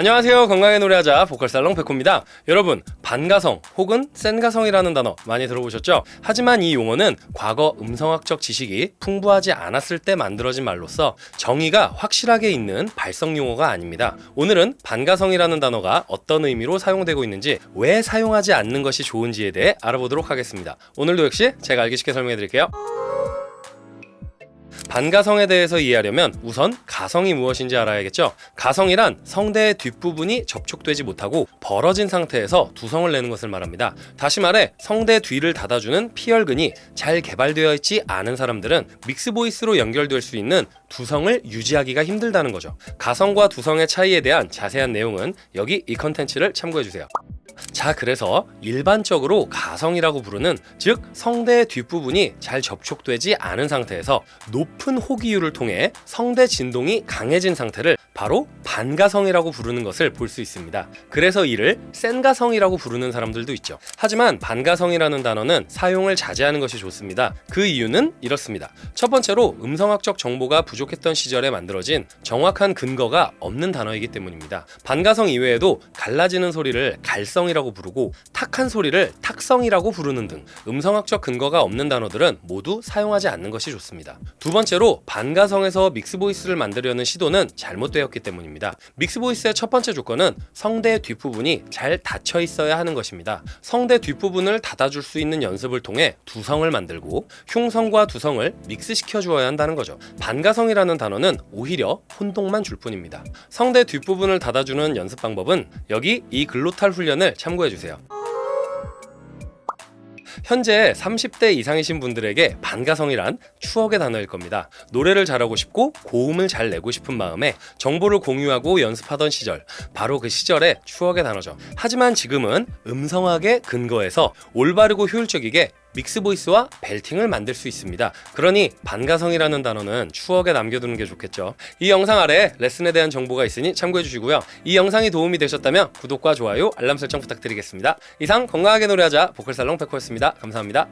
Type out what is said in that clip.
안녕하세요. 건강하게 노래하자 보컬살롱 백호입니다. 여러분 반가성 혹은 센가성이라는 단어 많이 들어보셨죠? 하지만 이 용어는 과거 음성학적 지식이 풍부하지 않았을 때 만들어진 말로서 정의가 확실하게 있는 발성 용어가 아닙니다. 오늘은 반가성이라는 단어가 어떤 의미로 사용되고 있는지 왜 사용하지 않는 것이 좋은지에 대해 알아보도록 하겠습니다. 오늘도 역시 제가 알기 쉽게 설명해 드릴게요 반가성에 대해서 이해하려면 우선 가성이 무엇인지 알아야겠죠. 가성이란 성대의 뒷부분이 접촉되지 못하고 벌어진 상태에서 두성을 내는 것을 말합니다. 다시 말해 성대 뒤를 닫아주는 피혈근이 잘 개발되어 있지 않은 사람들은 믹스 보이스로 연결될 수 있는 두성을 유지하기가 힘들다는 거죠. 가성과 두성의 차이에 대한 자세한 내용은 여기 이 컨텐츠를 참고해주세요. 자 그래서 일반적으로 가성이라고 부르는 즉 성대 뒷부분이 잘 접촉되지 않은 상태에서 높은 호기율을 통해 성대 진동이 강해진 상태를 바로 반가성이라고 부르는 것을 볼 수 있습니다. 그래서 이를 센가성이라고 부르는 사람들도 있죠. 하지만 반가성이라는 단어는 사용을 자제하는 것이 좋습니다. 그 이유는 이렇습니다. 첫 번째로 음성학적 정보가 부족했던 시절에 만들어진 정확한 근거가 없는 단어이기 때문입니다. 반가성 이외에도 갈라지는 소리를 갈성이라고 부르고 탁한 소리를 탁성이라고 부르는 등 음성학적 근거가 없는 단어들은 모두 사용하지 않는 것이 좋습니다. 두 번째로 반가성에서 믹스보이스를 만들려는 시도는 잘못되었기 때문입니다. 믹스보이스의 첫 번째 조건은 성대 뒷부분이 잘 닫혀 있어야 하는 것입니다. 성대 뒷부분을 닫아줄 수 있는 연습을 통해 두성을 만들고 흉성과 두성을 믹스시켜 주어야 한다는 거죠. 반가성이라는 단어는 오히려 혼동만 줄 뿐입니다. 성대 뒷부분을 닫아주는 연습 방법은 여기 이 글로탈 훈련을 참고 해주세요 현재 30대 이상이신 분들에게 반가성이란 추억의 단어일 겁니다. 노래를 잘하고 싶고 고음을 잘 내고 싶은 마음에 정보를 공유하고 연습하던 시절 바로 그 시절의 추억의 단어죠. 하지만 지금은 음성학의 근거에서 올바르고 효율적이게 믹스 보이스와 벨팅을 만들 수 있습니다. 그러니 반가성이라는 단어는 추억에 남겨두는 게 좋겠죠. 이 영상 아래 레슨에 대한 정보가 있으니 참고해 주시고요. 이 영상이 도움이 되셨다면 구독과 좋아요, 알람 설정 부탁드리겠습니다. 이상 건강하게 노래하자 보컬살롱 백호였습니다. 감사합니다.